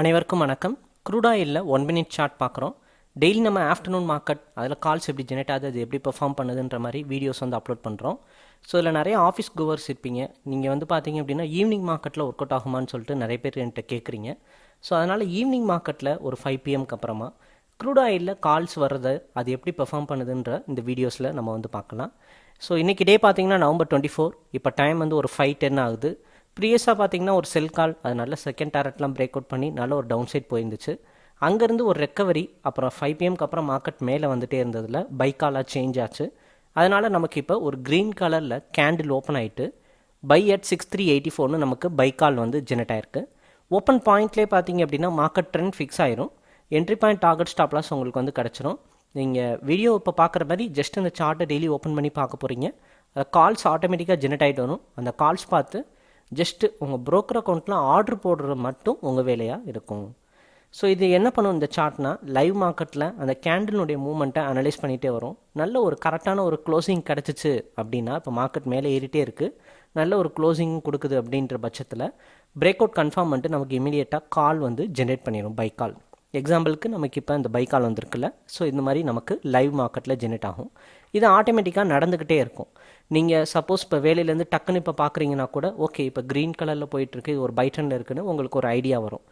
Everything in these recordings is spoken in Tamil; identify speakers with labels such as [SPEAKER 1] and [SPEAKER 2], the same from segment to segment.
[SPEAKER 1] அனைவருக்கும் வணக்கம். க்ரூடாயிலில் ஒன் மினிட் சார்ட் பார்க்குறோம். டெய்லி நம்ம ஆஃப்டர்நூன் மார்க்கெட் அதில் கால்ஸ் எப்படி ஜெனரேட் ஆகுது அது எப்படி பெர்ஃபார்ம் பண்ணுதுன்ற மாதிரி வீடியோஸ் வந்து அப்லோட் பண்ணுறோம் ஸோ இதில் நிறைய ஆஃபீஸ் கோவர்ஸ் இருப்பீங்க. நீங்கள் வந்து பார்த்தீங்க அப்படின்னா ஈவினிங் மார்க்கெட்டில் ஒர்க் அவுட் ஆகுமான்னு சொல்லிட்டு நிறைய பேர் என்கிட்ட கேட்குறீங்க. ஸோ அதனால் ஈவினிங் மார்க்கெட்டில் ஒரு ஃபைவ் பிஎம்க்கு அப்புறமா க்ரூட் ஆயிலில் கால்ஸ் வர்றது அது எப்படி பெர்ஃபார்ம் பண்ணுதுன்ற இந்த வீடியோஸில் நம்ம வந்து பார்க்கலாம். ஸோ இன்றைக்கி டே பார்த்தீங்கன்னா நவம்பர் டுவெண்ட்டி ஃபோர் இப்போ டைம் வந்து ஒரு ஃபைவ் டென் ஆகுது. ப்ரீவியஸாக பார்த்தீங்கன்னா ஒரு செல் கால் அது நல்ல செகண்ட் டேரட்லாம் பிரேக் அவுட் பண்ணி நல்ல ஒரு டவுன் சைட் போயிருந்துச்சு. அங்கேருந்து ஒரு ரெக்கவரி அப்புறம் ஃபைவ் பிஎம்க்கு அப்புறம் மார்க்கெட் மேலே வந்துட்டே இருந்ததில் பை காலாக சேஞ்ச் ஆச்சு. அதனால் நமக்கு இப்போ ஒரு க்ரீன் கலரில் கேண்டில் ஓப்பன் ஆகிட்டு buy at six three eighty ஃபோர்னு நமக்கு பை கால் வந்து ஜெனரேட் ஆயிருக்கு. ஓப்பன் பாயிண்ட்லேயே பார்த்தீங்க அப்படின்னா மார்க்கெட் ட்ரெண்ட் ஃபிக்ஸ் ஆயிரும். Entry point target stop loss உங்களுக்கு வந்து கிடச்சிரும். நீங்கள் வீடியோ இப்போ பார்க்குற மாதிரி ஜஸ்ட் இந்த சார்ட்டை டெய்லி ஓப்பன் பண்ணி பார்க்க போகிறீங்க கால்ஸ் ஆட்டோமேட்டிக்காக ஜெனரேட் ஆகிட்டு வரும். அந்த கால்ஸ் பார்த்து ஜஸ்ட்டு உங்கள் ப்ரோக்கர் அக்கௌண்ட்டில் ஆர்டர் போடுறது மட்டும் உங்கள் வேலையாக இருக்கும். ஸோ இது என்ன பண்ணும் இந்த சார்ட்னா லைவ் மார்க்கெட்டில் அந்த கேண்டிலுடைய மூவ்மெண்ட்டை அனலைஸ் பண்ணிகிட்டே வரும். நல்ல ஒரு கரெக்டான ஒரு க்ளோசிங் கிடச்சிச்சு அப்படின்னா இப்போ மார்க்கெட் மேலே ஏறிட்டே இருக்குது நல்ல ஒரு க்ளோசிங் கொடுக்குது அப்படின்ற பட்சத்தில் பிரேக் அவுட் கன்ஃபார்ம் பண்ணிட்டு நமக்கு இமீடியட்டாக கால் வந்து ஜென்ரேட் பண்ணிடும் பை கால் எக்ஸாம்பிளுக்கு நமக்கு இப்போ இந்த பைக்கால் வந்திருக்குல்ல. ஸோ இந்த மாதிரி நமக்கு லைவ் மார்க்கெட்டில் ஜெனரேட் ஆகும். இது ஆட்டோமேட்டிக்காக நடந்துக்கிட்டே இருக்கும். நீங்கள் சப்போஸ் இப்போ வேலையிலேருந்து டக்குன்னு இப்போ பார்க்குறீங்கன்னா கூட ஓகே இப்போ க்ரீன் கலரில் போயிட்டுருக்கு இது ஒரு பைட்டனில் இருக்குன்னு உங்களுக்கு ஒரு ஐடியா வரும்.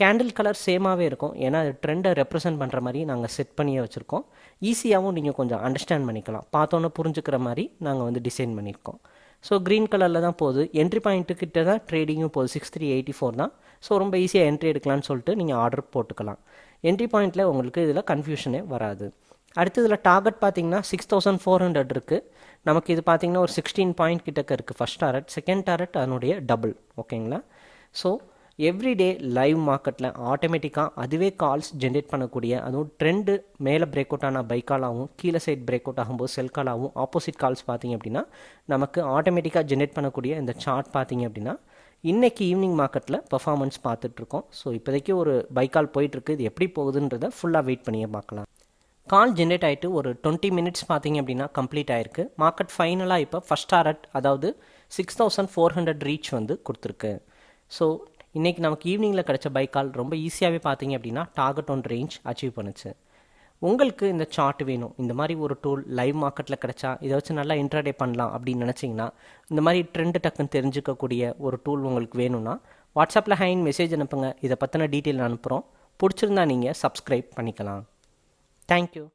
[SPEAKER 1] கேண்டில் கலர் சேமாகவே இருக்கும். ஏன்னா ட்ரெண்டை ரெப்ரசென்ட் பண்ணுற மாதிரி நாங்கள் செட் பண்ணியே வச்சுருக்கோம். ஈஸியாகவும் நீங்கள் கொஞ்சம் அண்டர்ஸ்டாண்ட் பண்ணிக்கலாம். பார்த்தோன்னே புரிஞ்சுக்கிற மாதிரி நாங்கள் வந்து டிசைன் பண்ணியிருக்கோம். ஸோ க்ரீன் கலரில் தான் போகுது. என்ட்ரி பாயிண்ட்டு கிட்ட தான் ட்ரேடிங்கும் போகுது. சிக்ஸ் த்ரீ எயிட்டி ஃபோர் தான். ஸோ ரொம்ப ஈஸியாக என்ட்ரி எடுக்கலாம்னு சொல்லிட்டு நீங்கள் ஆர்டர் போட்டுக்கலாம். என்ட்ரி பாயிண்ட்டில் உங்களுக்கு இதில் கன்ஃபியூஷனே வராது. அடுத்து இதில் டார்கெட் பார்த்தீங்கன்னா சிக்ஸ் தௌசண்ட் ஃபோர் ஹண்ட்ரட் இருக்குது நமக்கு இது பார்த்தீங்கன்னா ஒரு சிக்ஸ்டீன் பாயிண்ட் கிட்டக்க இருக்குது ஃபஸ்ட் டாரட் செகண்ட் டாரட் அதனுடைய டபுள் ஓகேங்களா ஸோ எவ்ரிடே லைவ் மார்க்கெட்டில் ஆட்டோமேட்டிக்காக அதுவே கால்ஸ் ஜென்ரேட் பண்ணக்கூடிய அதுவும் ட்ரெண்டு மேலே பிரேக் அவுட் ஆன பை காலாகவும் கீழே சைட் பிரேக் அவுட் ஆகும்போது செல் காலாகவும் ஆப்போசிட் கால்ஸ் பார்த்தீங்க அப்படின்னா நமக்கு ஆட்டோமேட்டிக்காக ஜென்ரேட் பண்ணக்கூடிய இந்த சார்ட் பார்த்தீங்க அப்படின்னா இன்றைக்கி ஈவினிங் மார்க்கெட்டில் பர்ஃபார்மன்ஸ் பார்த்துட்ருக்கோம். ஸோ இப்போதைக்கு ஒரு பைக்கால் கால் போயிட்டுருக்கு இது எப்படி போகுதுன்றதை ஃபுல்லாக வெயிட் பண்ணியே பார்க்கலாம். கால் ஜென்ரேட் ஆகிட்டு ஒரு டுவெண்ட்டி மினிட்ஸ் பார்த்தீங்க அப்படின்னா கம்ப்ளீட் ஆயிருக்கு. மார்க்கெட் ஃபைனலாக இப்போ ஃபஸ்ட் டாரட் அதாவது six thousand four hundred reach வந்து கொடுத்துருக்கு. ஸோ இன்றைக்கி நமக்கு ஈவினிங்கில் கிடைச்ச பை கால் ரொம்ப ஈஸியாகவே பார்த்தீங்க அப்படின்னா டார்கெட் ஒன் ரேஞ்ச் அச்சீவ் பண்ணுச்சு. உங்களுக்கு இந்த சார்ட் வேணும். இந்த மாதிரி ஒரு டூல் லைவ் மார்க்கெட்டில் கிடைச்சா இதை வச்சு நல்லா இன்ட்ராடே பண்ணலாம் அப்படின்னு நினச்சிங்கன்னா இந்த மாதிரி ட்ரெண்டு டக்குன்னு தெரிஞ்சுக்கக்கூடிய ஒரு டூல் உங்களுக்கு வேணும்னா வாட்ஸ்அப்பில் ஹைன் மெசேஜ் அனுப்புங்க. இதை பற்றின டீட்டெயில் அனுப்புகிறோம் பிடிச்சிருந்தா நீங்கள் சப்ஸ்கிரைப் பண்ணிக்கலாம். தேங்க்யூ